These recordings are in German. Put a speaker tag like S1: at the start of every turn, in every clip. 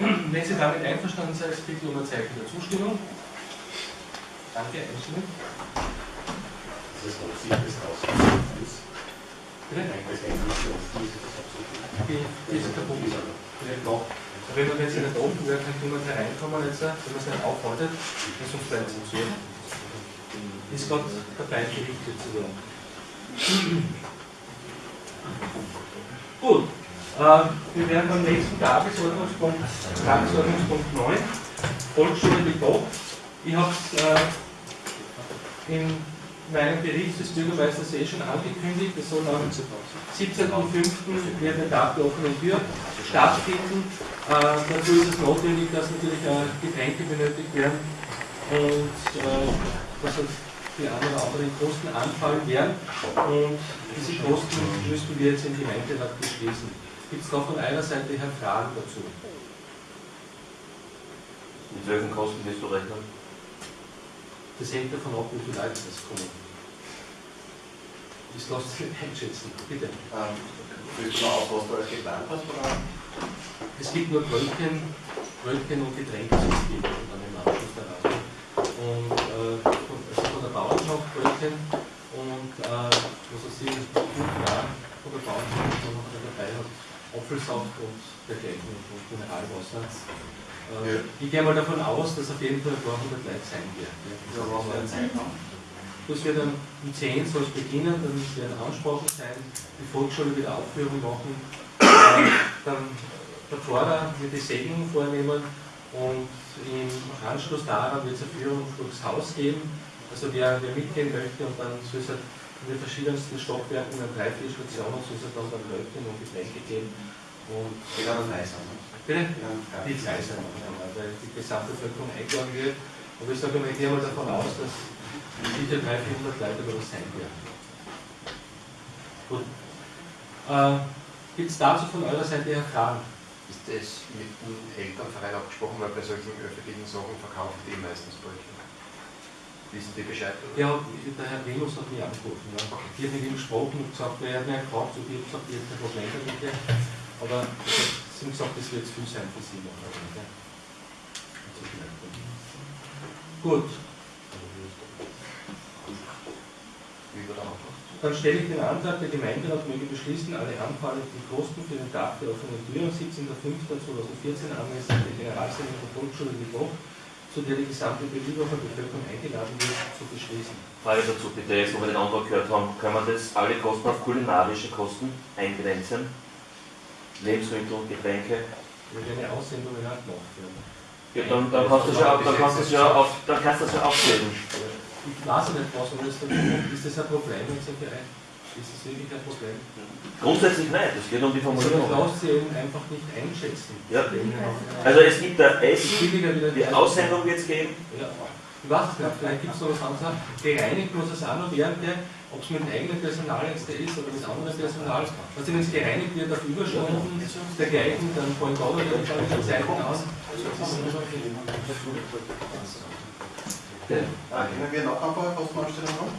S1: Wenn Sie damit einverstanden sind, bitte um ein Zeichen der Zustimmung. Danke, einstimmig.
S2: Das ist noch sicher, das raus.
S1: Bitte?
S2: Das hängt nicht auf
S1: Die, das ist der Punkt. Vielleicht noch. Wenn man jetzt nicht offen wäre, könnte jemand hereinkommen, jetzt, wenn man es nicht aufhaltet, und sonst bleibt es so. Ist gerade dabei, gerichtet zu werden. Gut, wir werden beim nächsten Tagesordnungspunkt, Tagesordnungspunkt 9, Volksschule Gebot. Ich habe es äh, in meinem Bericht des Bürgermeisters eh schon angekündigt, es soll am 17.05. wird ein Tag der offenen Tür stattfinden. Äh, dazu ist es notwendig, dass natürlich auch Getränke benötigt werden und äh, dass die ein oder anderen Kosten anfallen werden. Und diese Kosten müssten wir jetzt im Gemeinderat beschließen. Gibt es da von einer Seite her Fragen dazu?
S3: Mit welchen Kosten wirst du rechnen?
S1: Das hängt davon ab, wie viele Leute das kommen. Das lässt sich nicht einschätzen. Bitte.
S2: Ähm, willst du mal aus, was du als geplant hast? Oder?
S1: Es gibt nur Brötchen, Brötchen und Getränkesysteme und dann im Anschluss daran. Und äh, von, also von der Bauernschaft Brötchen und äh, was weiß ich, fünf von der Bauernschaft, die man noch dabei hat, Apfelsaft und dergleichen und Mineralwasser. Äh,
S2: Ja.
S1: Ich gehe mal davon aus, dass auf jeden Fall ein paar hundert Leute sein werden.
S2: Ja?
S1: Das wird dann um 10 soll es beginnen, dann werden Ansprachen sein, die Volksschule wieder Aufführung machen, äh, dann der Pfarrer wird die Segnung vornehmen und im Anschluss daran wird es eine Führung durchs Haus geben. Also wer, wer mitgehen möchte und dann soll es halt in den verschiedensten Stockwerken an drei, vier Stationen soll es halt dann, dann Brötchen und Getränke geben. Und
S2: frei sein. ne?
S1: bitte?
S2: Frei
S1: Die sein, ja, weil die gesamte Bevölkerung eingeladen wird. Aber ich sage mal, ich gehe mal davon aus, dass sicher 300, 400 Leute über das sein werden. Gut. Äh, Gibt es dazu von eurer Seite her Fragen?
S4: Ist das mit dem Elternverein abgesprochen, weil bei solchen öffentlichen Sachen verkaufen die meistens Brötchen? Wissen die Bescheid? Oder?
S1: Ja, der Herr Remus hat mich angerufen. Ja. Ich habe mit ihm gesprochen und gesagt, er hat mir gefragt, ob ich gesagt, ich habe kein Problem damit. Aber sie haben gesagt, das wird zu viel sein für sie. Ja. Gut? Dann stelle ich den Antrag, der Gemeinderat möge beschließen, alle anfallenden Kosten für den Tag der offenen Tür am 17.05.2014 angemessen der Generalsendung der Volksschule Gebot, zu der die gesamte Bevölkerung eingeladen wird, zu beschließen.
S3: Frage dazu bitte, jetzt wo wir den Antrag gehört haben, können wir das alle Kosten auf kulinarische Kosten eingrenzen? Lebensmittel, Getränke?
S1: Wir werden eine Aussendung in Hand werden.
S3: Ja, dann, dann kannst du es ja, dann kannst ja, auf, dann kannst du es ja aufzählen.
S1: Ich weiß nicht, was man das macht. Ist das ein Problem in solche Reihen? Ist das wirklich ein Problem?
S3: Grundsätzlich nicht, es geht um die
S1: Also man
S3: Formulierung.
S1: lässt sie eben einfach nicht einschätzen.
S3: Ja. Also es gibt da
S1: wieder
S3: die Aussendung wird es geben.
S1: Ja, ich weiß es nicht, vielleicht gibt es noch was anderes. Gereinigt muss es auch noch werden, gell? ob es mit dem eigenen Personal jetzt da ist oder mit anderem Personal. Also wenn es gereinigt wird auf Überstunden dergleichen, dann fallen da wieder die Zeiten aus.
S2: Ah, Können wir noch ein paar Kostenanstellungen haben?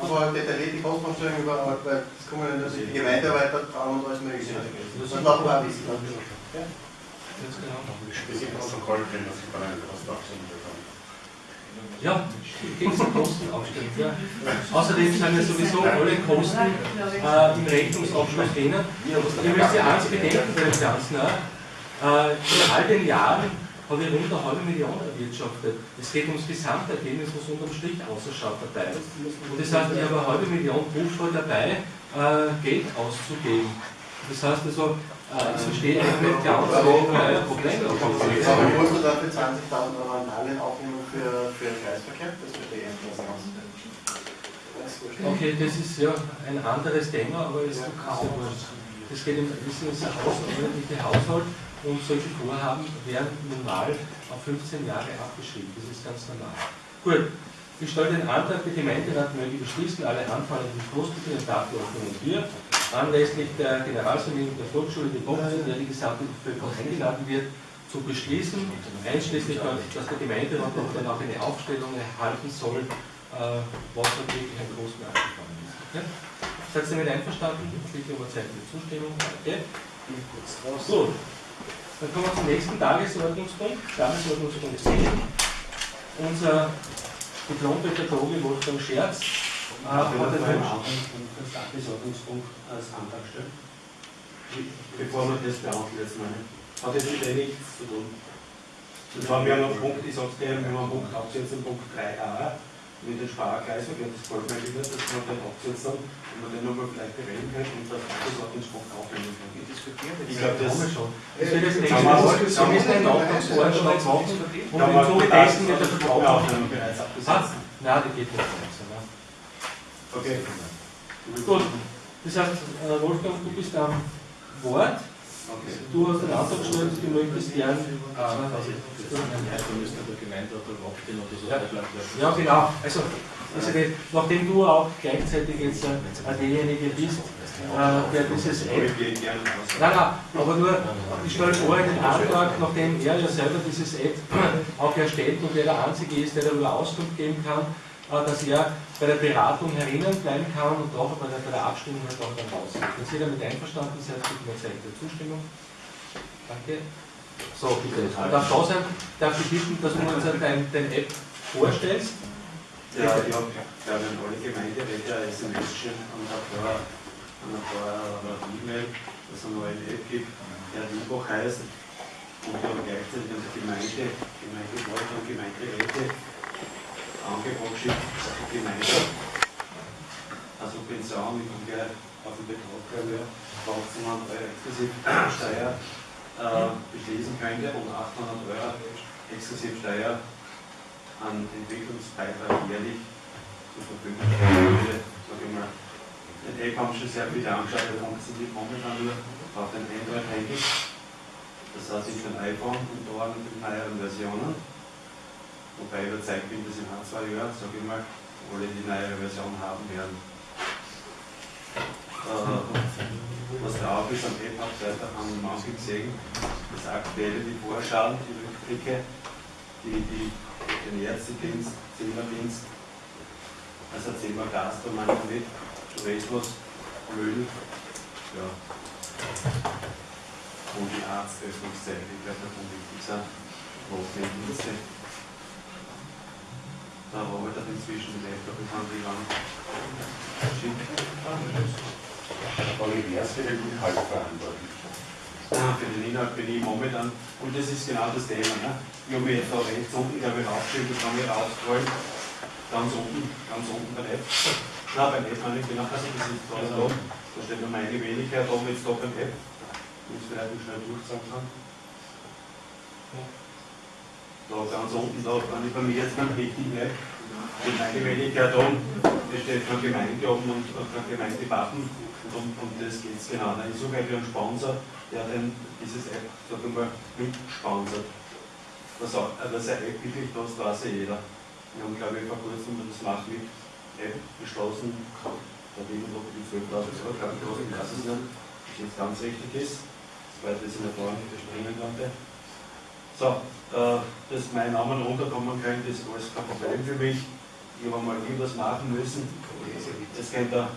S2: Aber detailliert die Kostenanstellung über, weil das kommen ja natürlich die Gemeindearbeiter dran und alles mögliche. Das man auch wissen. Ja.
S1: Ganz genau.
S2: Das ist Protokoll bekomme.
S1: Ja, gibt es Kostenaufstellung. Ja. Außerdem sind ja sowieso alle Kosten äh, im Rechnungsabschluss drinnen. Ihr müsst ja eins bedenken bei dem Ganzen. Äh, in all den Jahren habe ich rund eine halbe Million erwirtschaftet. Es geht ums Gesamtergebnis, was unterm Strich ausschaut dabei. Und das heißt, ich habe eine halbe Million Buchvoll dabei, äh, Geld auszugeben. Das heißt also, äh, ich verstehe eigentlich nicht ganz, wo mein Problem
S2: Aber
S1: ist.
S2: musst du dafür 20.000 Euro an Darlehen aufnehmen für, für den Kreisverkehr? Das verstehe ich nicht ganz.
S1: Okay, das ist ja ein anderes Thema, aber es ist ja Das geht im das ist ein außerordentlicher Haushalt und solche Vorhaben werden normal auf 15 Jahre abgeschrieben. Das ist ganz normal. Gut, ich stelle den Antrag, der Gemeinderat möge beschließen, alle anfallenden Kosten der offenen Tür anlässlich der Generalsanierung der Volksschule die Woche, zu der die gesamte Bevölkerung eingeladen wird, zu beschließen, einschließlich, dass der Gemeinderat auch dann auch eine Aufstellung erhalten soll, äh, was natürlich ein Kosten angefallen ist. Okay? Seid ihr damit einverstanden? Bitte um Zeichen Zustimmung. Okay. Gut. Dann kommen wir zum nächsten Tagesordnungspunkt, Tagesordnungspunkt 10. Unser Diplompädagoge Wolfgang Scherz äh, hat den Wunsch,
S5: das Tagesordnungspunkt als Antrag stellen. Bevor wir das beantworten jetzt meine. Hat jetzt mit dem nichts zu tun. Und zwar, wir haben einen Punkt, ich sag's dir, wir haben einen Punkt absetzen, Punkt 3a, mit den Sparkreisen, ich habe das voll mal wieder, dass wir den absetzen und wir den nochmal vielleicht bereden können und das Tagesordnungspunkt aufnehmen können. Ich glaube, das
S1: schon. Das wird das nächste
S5: Kann man-
S1: Mal.
S5: kann man-
S1: müssen einen Nachtragsvorschlag machen und
S5: Kann
S1: im
S5: man
S1: Zuge dessen wird der Vertrag
S5: aufnehmen bereits abgesetzt.
S1: Nein, die geht nicht.
S5: Okay.
S1: Gut, das heißt, äh, Wolfgang, du bist am Wort.
S5: Okay.
S1: Du hast den Antrag gestellt, du möchtest gern. Ja. Ja, genau. Also, also nachdem du auch gleichzeitig jetzt äh, derjenige bist, äh, der dieses App. Nein, nein, aber nur, ich stelle vor, den Antrag, nachdem er ja selber dieses App auch erstellt und er der Einzige ist, der darüber Auskunft geben kann, äh, dass er bei der Beratung herinnen bleiben kann und auch bei der, bei der Abstimmung halt auch dann rausgeht. Wenn Sie damit einverstanden seid, bitte mir Zeichen der Zustimmung. Danke. So, bitte. Darf da sein, darf ich bitten, dass du uns dein, dein App vorstellst?
S5: Ja, ich habe glaube ich, an alle Gemeinderäte eine SMS schon und ein paar, an ein paar äh, E-Mail, dass es eine neue App gibt, der Liebach heißt. Und ich habe gleichzeitig an die Gemeinde, Gemeindewahl und Gemeinderäte Angebot geschickt, dass die eine Subvention, ich komme gleich auf den Betrag, glaube ich, 1800 Euro exklusiv Steuer äh, beschließen könnte und 800 Euro exklusiv Steuer an Entwicklungsbeitrag jährlich zur Verfügung würde. Ich den App haben schon sehr viele angeschaut, wir funktioniert momentan nur auf den Android-Handy. Das heißt, ich ein iPhone und da mit den neueren Versionen. Wobei ich überzeugt bin, dass in ein, zwei Jahren, sag ich mal, alle die neue Version haben werden. Äh, was drauf ist am App-Seite, haben manche gesehen, das aktuelle, die Vorschauen, die Rückblicke, die, die, den Ärztedienst, Zimmerdienst, also Zimmer Gas, da meine ich nicht, Tourismus, Müll, ja. Und die Arztöffnungszeit, ich glaube, das am wichtigsten, Notdienste. Da arbeitet inzwischen die Laptop, ich kann die lang schicken.
S4: Aber wie wäre es für den Inhalt verantwortlich?
S5: Ah, Für den Inhalt bin ich momentan, und das ist genau das Thema. Ne? Ich habe jetzt da rechts unten, glaube ich, rausgeschrieben, das kann ich rausholen. Ganz unten, ganz unten beim App. Nein, beim App meine ich genau, also das ist da, da, da steht noch meine Wenigkeit, oben jetzt da beim App. Wenn ich es vielleicht noch schnell durchsagen kann. Da ganz unten, da kann ich bei mir jetzt beim richtigen App. Die meine Wenigkeit oben, da steht kein Gemeinde oben und kein Gemeindewappen. Und um, um das geht es genau. Ich suche eigentlich einen Sponsor, der denn dieses App, sag ich mal, mitsponsert. Was, auch, äh, was eine App wirklich kostet, weiß ja jeder. Wir haben, glaube ich, vor kurzem das Macht mit App beschlossen. Da jemand noch die 12.000 Euro, glaube ich, ich weiß es nicht, ob das jetzt ganz richtig ist. Soweit das in der Form nicht verspringen konnte. So, äh, dass mein Name runterkommen könnte, ist alles kein Problem für mich. Ich habe mal irgendwas machen müssen. Das könnte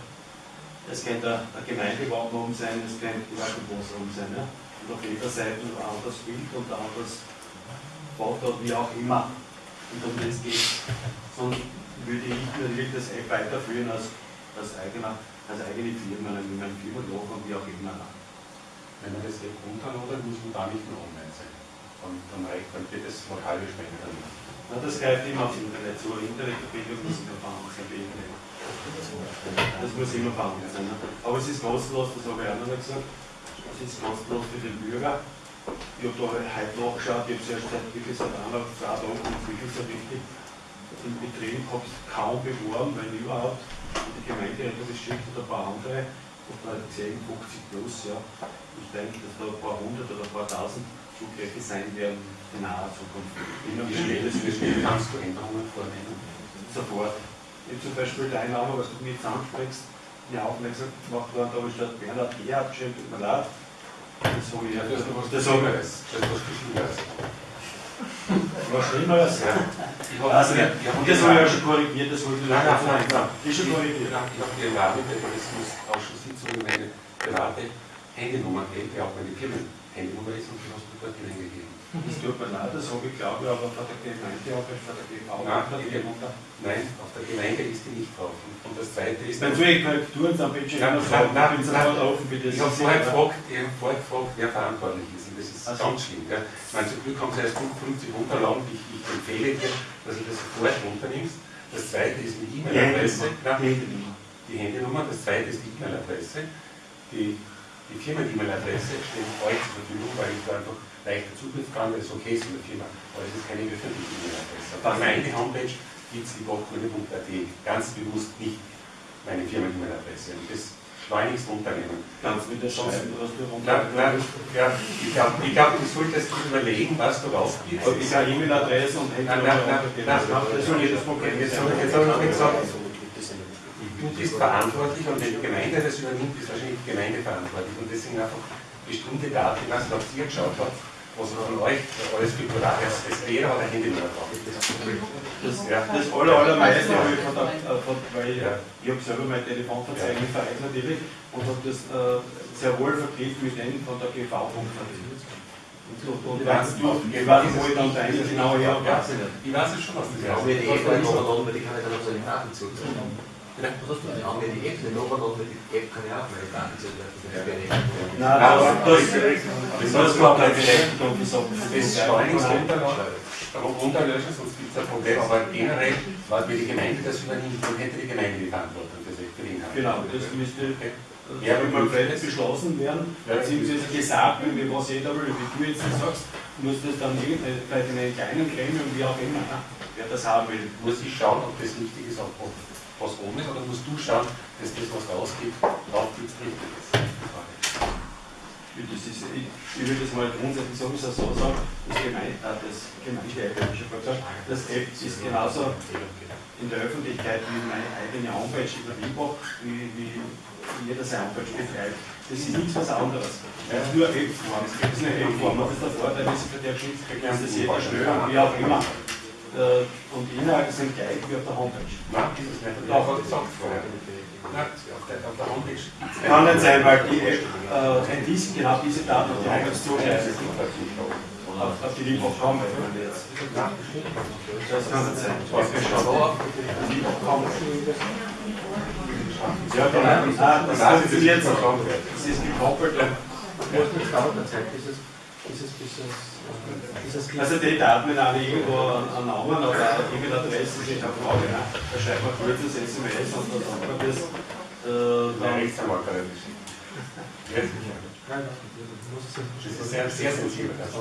S5: es könnte ein Gemeindewappen sein, es könnte die Wackelbus oben sein. Ja? Und auf jeder Seite ein anderes Bild und ein anderes Foto, wie auch immer. Und um das geht Sonst würde ich natürlich das App weiterführen als, als, eigener, als eigene Firma, mit meinem Firmenlogo und wie auch immer.
S4: Wenn man das App runterladet, muss man da nicht mehr online sein. Dann, dann reicht, dann das lokale Spender nicht.
S5: Na, das greift immer aufs Internet zu. Internetverbindung muss immer vorhanden sein. Das muss immer vorhanden sein. Ne? Aber es ist kostenlos, das habe ich auch noch gesagt. Es ist kostenlos für den Bürger. Ich habe da heute nachgeschaut, ich habe es erst seit wirklich seit einer, zwei Tagen nicht wirklich so richtig im Betrieb, habe es kaum beworben, wenn überhaupt. Und die Gemeinde hat das geschickt und ein paar andere. Und da habe ich gesehen, 50 plus, ja. Ich denke, dass da ein paar hundert oder ein paar tausend Zugriffen sein werden in naher Zukunft. Immer
S4: Wie schnell,
S5: das
S4: wie schnell kannst du Änderungen vornehmen?
S5: sofort. Ich zum Beispiel deinen Namen, was du mir jetzt ansprichst, mir aufmerksam gemacht worden, da habe ich statt Bernhard G. abgeschrieben, tut mir leid. Das habe ich ja,
S4: Das ist was
S5: das
S4: ist was Schlimmeres.
S5: Was Schlimmeres?
S4: Ja. Ich habe
S5: Also,
S4: ich
S5: das
S4: habe
S5: ich ja schon korrigiert, das wollte ich
S1: Nein, nein, nein, nein.
S5: Ist schon korrigiert.
S4: Ich habe die Rahmenbeteiligungsausschuss-Sitzung meine Beratung
S6: Handynummern hält, die auch meine Firmenhandynummer ist und die hast du dort hineingegeben.
S5: Das tut mir leid, das habe ich glaube ich aber von der Gemeinde auch, von der GV.
S6: Nein, Nein, auf der Gemeinde ist die nicht drauf. Und und das zweite ist.
S5: Dann soll ich Korrekturen am sofort offen das.
S6: Ich habe vorher gefragt, ich habe vorher gefragt, wer verantwortlich ist. Und das ist
S5: Ach so.
S6: ganz schlimm. Gell? Ich meine, zum Glück haben sie erst 50 Unterlagen. Ich, ich empfehle dir, dass du das sofort runternimmst. Das zweite ist die E-Mail-Adresse.
S5: Handynummer. Die Handynummer.
S6: die Handynummer. Das zweite ist die E-Mail-Adresse. Die, die Firmen-E-Mail-Adresse steht euch zur Verfügung, weil ich da einfach leichter Zugriff kann, weil es okay ist in der Firma. Aber es ist keine öffentliche E-Mail-Adresse. Auf meine Homepage gibt es die Bachgrüne.at. Ganz bewusst nicht meine Firmen-E-Mail-Adresse. Und das schleunigst runternehmen.
S5: Kannst du mir das schreiben, was du
S6: na, ja, ich glaube, ich glaub, du solltest überlegen, was du raufgibst.
S5: Ich habe E-Mail-Adresse und
S6: Nein, nein, nein, nein, das soll jedes Problem. Jetzt habe ich noch gesagt, du bist verantwortlich und wenn die Gemeinde das übernimmt, ist wahrscheinlich die Gemeinde verantwortlich. Und deswegen einfach bestimmte Daten, ich weiß nicht, ob ihr geschaut habt, was von euch alles für Privat ist. Es jeder hat ein Handynummer drauf.
S5: Das,
S6: Ja.
S5: das aller, allermeiste habe ich von der, von, weil ich,
S6: Ja.
S5: ich habe selber mein Telefonverzeichnis vereint natürlich und habe das äh, sehr wohl verknüpft mit denen von der GV. Und, und
S6: Ich
S5: wenn
S6: weiß,
S5: du, ich weiß nicht, wo ich dann deine genau her
S6: Ja, ich weiß es schon, was das
S7: Die haben
S6: ist.
S7: mir die App genommen und die kann ich dann auf seine Daten zugreifen. Die haben mir die App genommen und mit die App kann ich auch meine Daten zugreifen. Das wäre nicht.
S5: Nein, das, das, das war kein Recht und das habe
S6: Das schleunigst runterlöschen, sonst gibt es ein Problem. Aber generell, weil die Gemeinde das übernimmt, dann hätte die Gemeinde die Verantwortung für für den Inhalt.
S5: Genau, das müsste
S6: Ja,
S5: ja,
S6: aber
S5: mal vielleicht beschlossen werden, beziehungsweise gesagt, wie was jeder will, wie du jetzt das sagst, muss das dann vielleicht in einem kleinen Gremium, wie auch immer, wer das haben will.
S6: Muss ich schauen, ob das richtig ist, ob ob was oben ist, oder musst du schauen, dass das, was rausgeht, draufklickst, richtig ist?
S5: Das ist, ich, ich würde das mal grundsätzlich sowieso so sagen, das Gemeinde, äh, das Gemeinde, das App ist genauso in der Öffentlichkeit wie meine eigene Homepage über Libo, wie, wie jeder seine Homepage betreibt. Das ist nichts was anderes. Das ist nur eine App-Form. Das ist eine App-Form. Das ist der Vorteil, für der Schutz bekommen, das jeder schnell und wie auch immer. Äh, Und die Inhalte sind gleich wie auf der Homepage.
S6: Nein, das ist nicht. Doch, hat gesagt vorher. Nein, auf der, auf der Homepage.
S5: Kann nicht sein, weil die App äh, dies, genau diese Daten auf die Homepage
S6: Das ist gekommen.
S5: Auf, auf die man jetzt. Das kann nicht sein.
S6: Schauen.
S5: Ja, genau. Ah, das ist
S6: nicht
S5: noch. Das ist gekoppelt. und-
S7: Wo ist das dauert der Zeit, bis es, bis es, bis es, es
S5: Also die Daten, alle irgendwo an Namen oder eine E-Mail-Adresse sind, eine Frage, ne? da schreibt man kurzes SMS und dann sagt man das. Äh,
S6: Der
S5: dann,
S6: Rechtsanwalt. Ja, sicher. Das ist sehr, sehr sensibel.
S5: Verstehst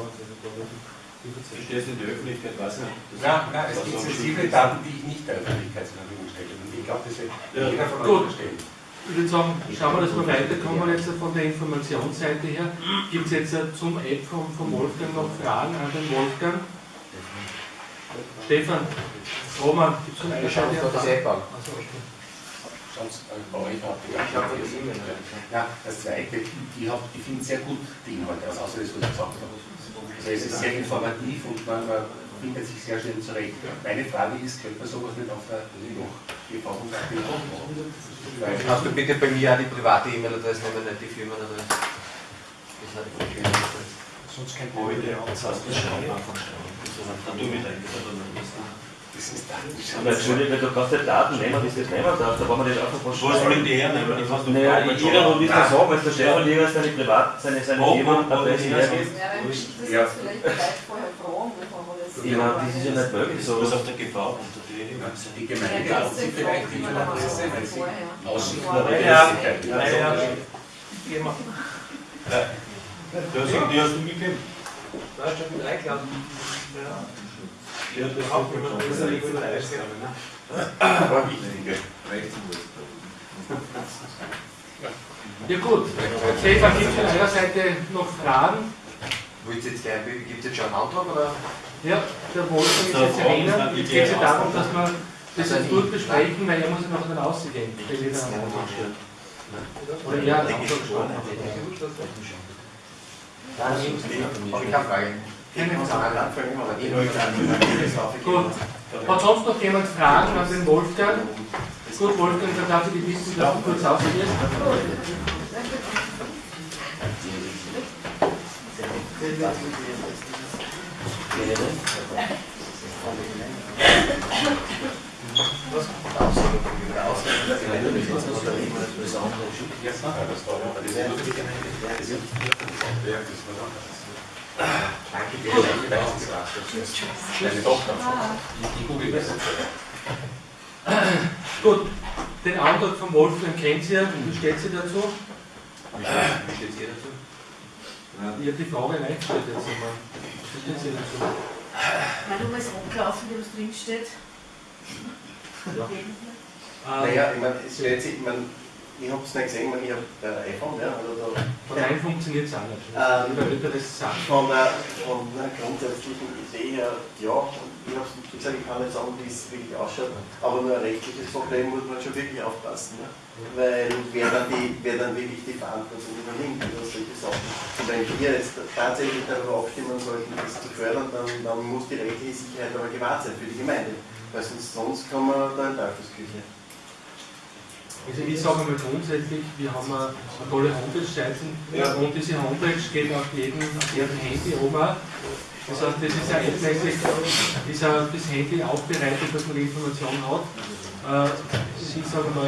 S5: du in der Öffentlichkeit, weiß ich nicht.
S6: Ja, nein, es gibt sensible. Daten, die ich nicht der Öffentlichkeit zur Verfügung stelle. Und ich glaube, das wird
S5: Ja.
S6: jeder von euch verstehen.
S1: Ich würde sagen, schauen wir, dass wir weiterkommen jetzt von der Informationsseite her. Gibt es jetzt äh, zum App vom, vom Wolfgang noch Fragen an den Wolfgang? Stefan, Roman, gibt es von
S7: Wir schauen uns da das
S1: her
S7: App an.
S6: Ja, das zweite, ich, hab- ich finde sehr gut die Inhalte aus, außer das, was ich gesagt habe. Also es ist sehr informativ und man, man findet sich sehr schnell zurecht. Meine Frage ist, könnte man sowas nicht auf der? Weil-
S7: Kannst du bitte bei mir auch die private E-Mail-Adresse nehmen, nicht die Firmenadresse? Das hat die Firmenadresse.
S6: Sonst kein
S5: ich
S6: Problem.
S5: das heißt, das schauen wir einfach. Dann tu mit rein, oder nicht.
S6: Das ist dann.
S3: Entschuldigung, du kannst nicht Daten nehmen, die du nicht nehmen darfst, da brauchen wir nicht einfach was
S5: Was wollen die hernehmen? Ich weiß nicht,
S3: Naja, jeder, willst du sagen, wenn der Stefan Jäger seine Privat, seine, seine
S5: Wo- wo-
S3: Firma
S5: wo
S3: Adresse
S5: das
S3: hergibt.
S8: Ja, ich das
S6: Ja.
S8: jetzt vielleicht vorher fragen, bevor wir das.
S3: Ja, das ist ja nicht möglich, so.
S5: Was auf der GV unter die
S6: Die Gemeinde hat sie vielleicht die Adresse, weil sie Aussicht
S8: Ja.
S5: Ja, ja, ja. Die hast, die hast du gegeben.
S7: Da ist schon mit eingeladen.
S5: Ja, das hat man schon. Das ist eine ne?
S6: Aber wichtiger.
S1: Ja gut, Stefan, gibt es von eurer Seite noch Fragen?
S7: Gibt es jetzt schon einen Antrag oder?
S1: Ja, der Wolfgang ist jetzt erinnert. Jetzt geht es ja darum, dass wir das jetzt durchbesprechen, weil er muss ja noch dann ausgehen. Oder ja,
S7: Habe ich keine Frage.
S1: keine Frage.
S7: Gut.
S1: Gut. Hat sonst noch jemand Fragen an den Wolfgang? Gut, Wolfgang, dann darf ich die Wissenschaft kurz ausführen.
S6: Deine Tochter.
S1: Gut, den Antrag von Wolfgang kennt ihr. Wie steht sie dazu?
S6: Wie steht- wie steht ihr dazu?
S1: Ich habe die Frage reingestellt jetzt einmal. Wie steht sie dazu?
S8: Weil du mal so angelaufen, wie was drinsteht.
S1: Ja. Ähm,
S2: Naja, ich meine, es ich meine, ich habe es nicht gesehen, ich, habe ein iPhone, ja, oder da.
S1: Von einem funktioniert es auch nicht.
S2: Ähm,
S1: das.
S2: Von der, von der grundsätzlichen Idee her, ja, und ich habe wie gesagt, ich kann nicht sagen, wie es wirklich ausschaut, aber nur ein rechtliches Problem muss man schon wirklich aufpassen. Ne? Weil wer dann, die, wer dann wirklich die Verantwortung übernimmt über solche Sachen. Und wenn wir jetzt tatsächlich darüber abstimmen sollten, das zu fördern, dann, dann muss die rechtliche Sicherheit aber gewahrt sein für die Gemeinde. Weil sonst, sonst kommen wir da in Teufelsküche.
S1: Also ich sage mal grundsätzlich, wir haben eine, eine tolle Homepage-Seite
S2: Ja.
S1: und diese Homepage geht auf jedem, auf jedem Handy oben. Auch. Das heißt, das ist endmäßig, ist ja das Handy aufbereitet, dass man die Information hat. Äh, ich sage mal,